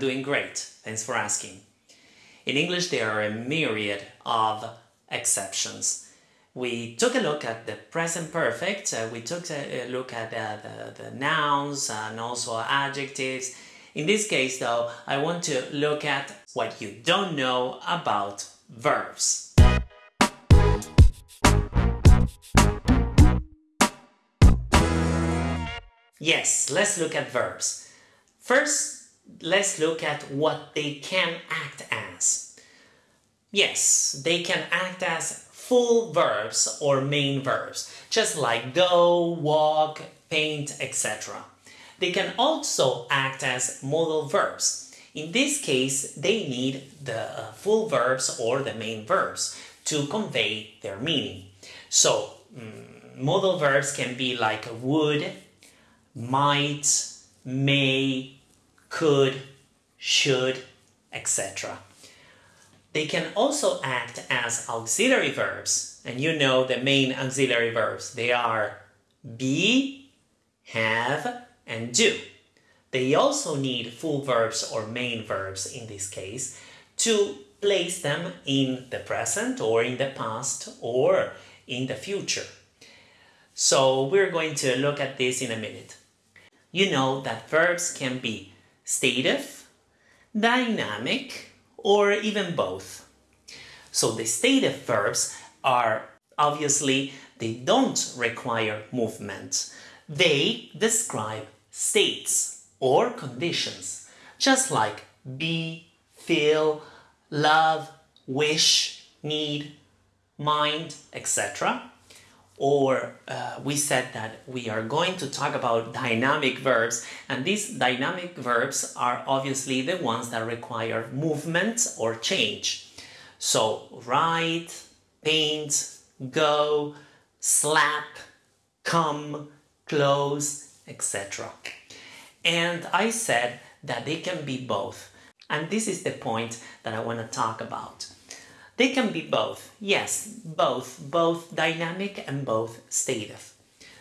doing great, thanks for asking. In English there are a myriad of exceptions. We took a look at the present perfect, uh, we took a, look at uh, the, the nouns and also adjectives. In this case though, I want to look at what you don't know about verbs. Yes, let's look at verbs. First, let's look at what they can act as. Yes, they can act as full verbs or main verbs, just like go, walk, paint, etc. They can also act as modal verbs. In this case, they need the uh, full verbs or the main verbs to convey their meaning. So, mm, modal verbs can be like would, might, may, could, should, etc. They can also act as auxiliary verbs, and you know the main auxiliary verbs. They are be, have, and do. They also need full verbs or main verbs in this case to place them in the present or in the past or in the future. So we're going to look at this in a minute you know that verbs can be stative, dynamic, or even both. So the stative verbs are obviously they don't require movement. They describe states or conditions, just like be, feel, love, wish, need, mind, etc or uh, we said that we are going to talk about dynamic verbs and these dynamic verbs are obviously the ones that require movement or change. So write, paint, go, slap, come, close, etc. And I said that they can be both. And this is the point that I want to talk about. They can be both. Yes, both. Both dynamic and both stative.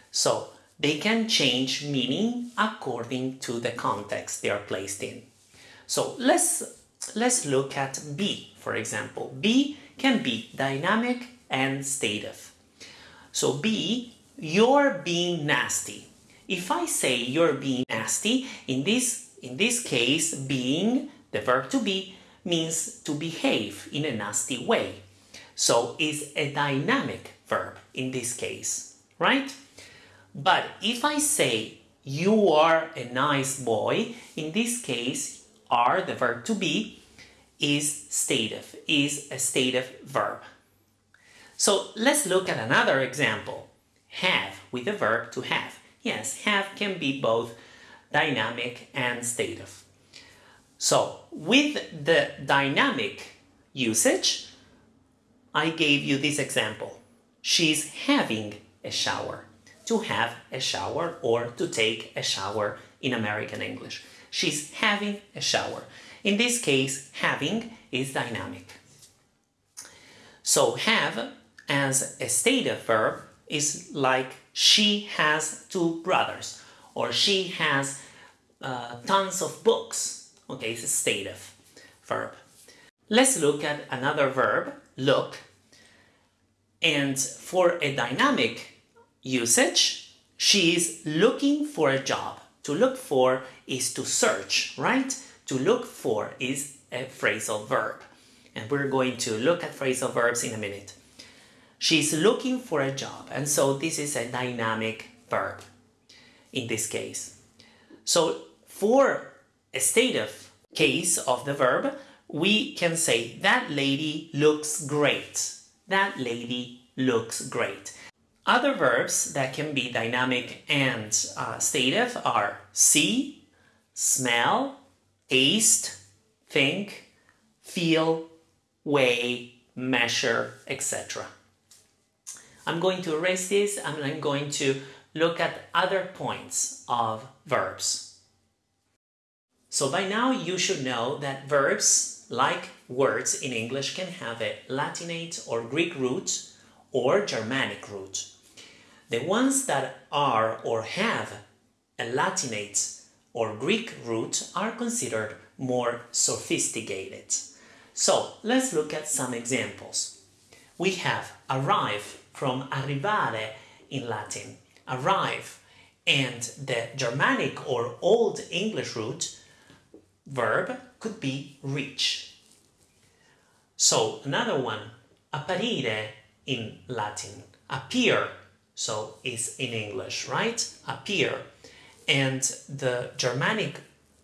So they can change meaning according to the context they are placed in. So let's, let's look at be, for example. Be can be dynamic and stative. So be, you're being nasty. If I say you're being nasty, in this, in this case, being, the verb to be, means to behave in a nasty way. So it's a dynamic verb in this case, right? But if I say you are a nice boy, in this case, are the verb to be is stative, is a stative verb. So let's look at another example. Have with the verb to have. Yes, have can be both dynamic and stative. So with the dynamic usage, I gave you this example. She's having a shower. To have a shower or to take a shower in American English. She's having a shower. In this case, having is dynamic. So have as a stative verb is like she has two brothers or she has uh, tons of books Okay, it's a stative verb. Let's look at another verb, look. And for a dynamic usage, she is looking for a job. To look for is to search, right? To look for is a phrasal verb. And we're going to look at phrasal verbs in a minute. She's looking for a job. And so this is a dynamic verb in this case. So for stative case of the verb, we can say that lady looks great. That lady looks great. Other verbs that can be dynamic and uh, stative are see, smell, taste, think, feel, weigh, measure, etc. I'm going to erase this and I'm going to look at other points of verbs. So by now you should know that verbs, like words in English, can have a Latinate or Greek root or Germanic root. The ones that are or have a Latinate or Greek root are considered more sophisticated. So let's look at some examples. We have arrive from arrivare in Latin, arrive, and the Germanic or Old English root verb could be reach. So another one, apparire in Latin, appear, so is in English, right? Appear. And the Germanic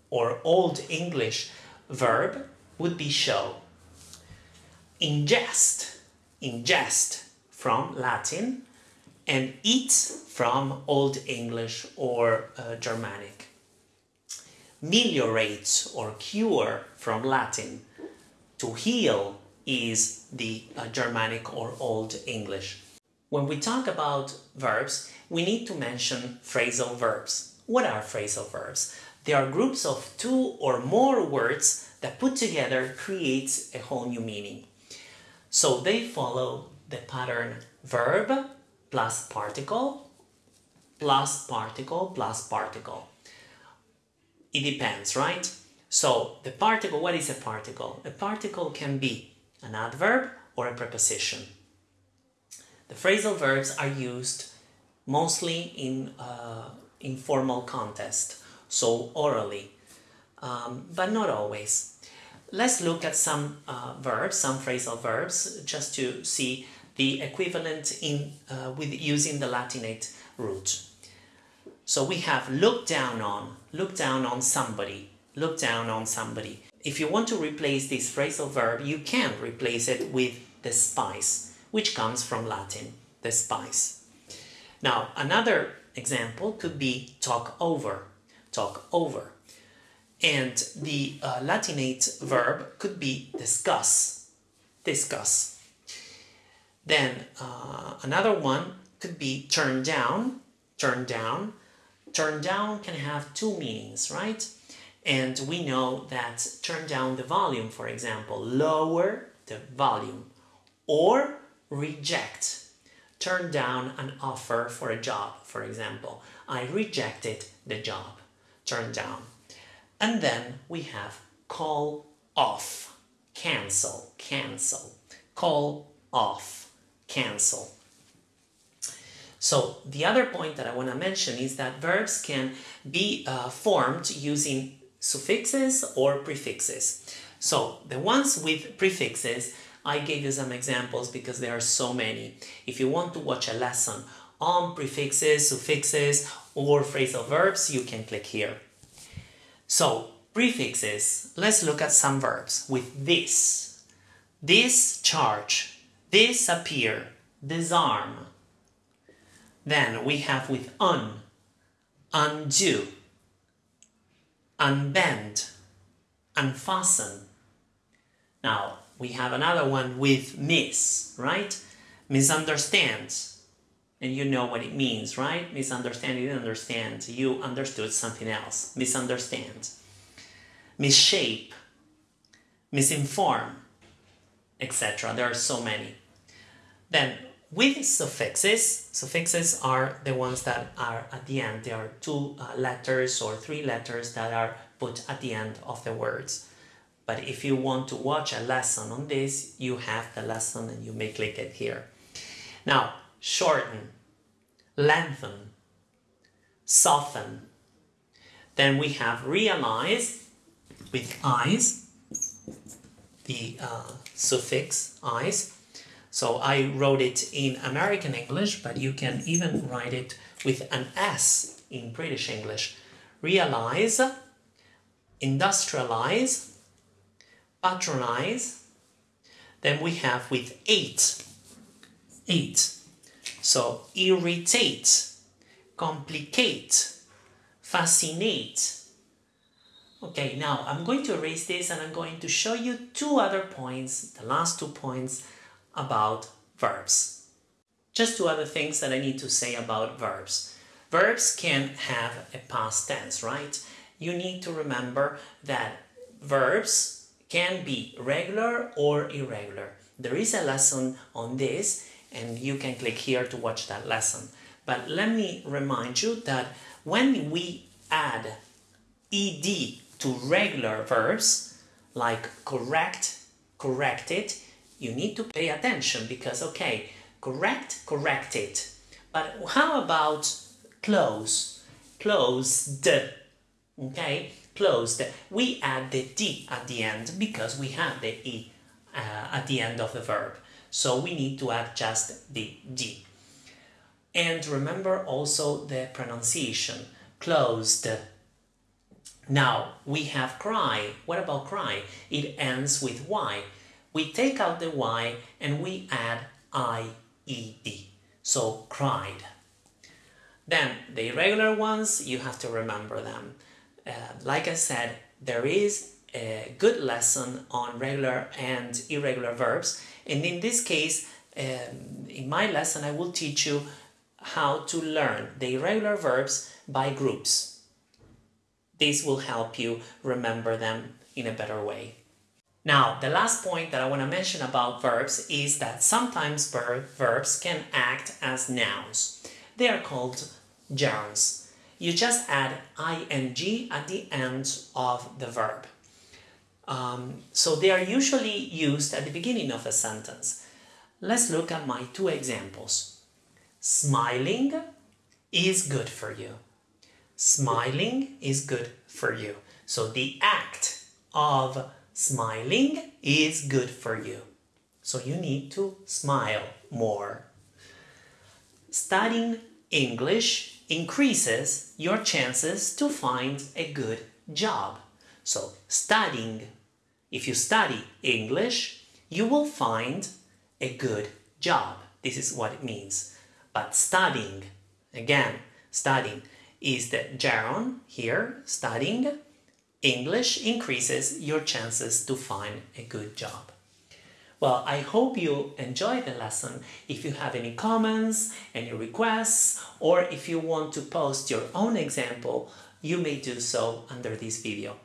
or Old English verb would be show. Ingest, ingest from Latin, and eat from Old English or uh, Germanic. Meliorate or cure from Latin. To heal is the uh, Germanic or Old English. When we talk about verbs, we need to mention phrasal verbs. What are phrasal verbs? They are groups of two or more words that put together creates a whole new meaning. So they follow the pattern verb plus particle plus particle plus particle. It depends, right? So the particle, what is a particle? A particle can be an adverb or a preposition. The phrasal verbs are used mostly in uh, informal context, so orally, um, but not always. Let's look at some uh, verbs, some phrasal verbs, just to see the equivalent in uh, with using the Latinate root. So we have look down on, look down on somebody, look down on somebody. If you want to replace this phrasal verb, you can replace it with the spice, which comes from Latin, the spice. Now, another example could be talk over, talk over. And the uh, Latinate verb could be discuss, discuss. Then uh, another one could be turn down, turn down. Turn down can have two meanings, right? And we know that turn down the volume, for example, lower the volume, or reject. Turn down an offer for a job, for example. I rejected the job. Turn down. And then we have call off, cancel, cancel, call off cancel. So the other point that I want to mention is that verbs can be uh, formed using suffixes or prefixes. So the ones with prefixes, I gave you some examples because there are so many. If you want to watch a lesson on prefixes, suffixes, or phrasal verbs, you can click here. So prefixes, let's look at some verbs with this. This charge disappear, disarm. Then we have with un, undo, unbend, unfasten. Now we have another one with miss, right? Misunderstand. And you know what it means, right? Misunderstand, you understand. You understood something else. Misunderstand. Misshape. Misinform etc. There are so many. Then with suffixes, suffixes are the ones that are at the end. There are two uh, letters or three letters that are put at the end of the words. But if you want to watch a lesson on this, you have the lesson and you may click it here. Now, shorten, lengthen, soften. Then we have realize with eyes, the uh, suffix eyes. So I wrote it in American English, but you can even write it with an S in British English. Realize, industrialize, patronize. Then we have with eight, eight. So irritate, complicate, fascinate, Okay, now I'm going to erase this and I'm going to show you two other points, the last two points about verbs. Just two other things that I need to say about verbs. Verbs can have a past tense, right? You need to remember that verbs can be regular or irregular. There is a lesson on this and you can click here to watch that lesson. But let me remind you that when we add ed to regular verbs like correct, corrected, you need to pay attention because, okay, correct, correct it. But how about close? Closed, okay? Closed. We add the D at the end because we have the E uh, at the end of the verb. So we need to add just the D. And remember also the pronunciation, closed. Now we have cry. What about cry? It ends with Y. We take out the Y and we add I-E-D. So cried. Then the irregular ones, you have to remember them. Uh, like I said, there is a good lesson on regular and irregular verbs. And in this case, um, in my lesson, I will teach you how to learn the irregular verbs by groups. This will help you remember them in a better way. Now, the last point that I want to mention about verbs is that sometimes ver verbs can act as nouns. They are called gerunds. You just add ing at the end of the verb. Um, so they are usually used at the beginning of a sentence. Let's look at my two examples. Smiling is good for you. Smiling is good for you. So the act of Smiling is good for you. So you need to smile more. Studying English increases your chances to find a good job. So studying, if you study English, you will find a good job. This is what it means. But studying, again, studying is the gerund here, studying English increases your chances to find a good job. Well, I hope you enjoyed the lesson. If you have any comments, any requests, or if you want to post your own example, you may do so under this video.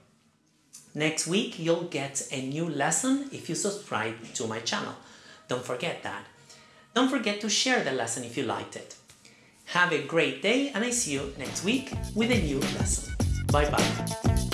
Next week, you'll get a new lesson if you subscribe to my channel. Don't forget that. Don't forget to share the lesson if you liked it. Have a great day and I see you next week with a new lesson. Bye bye.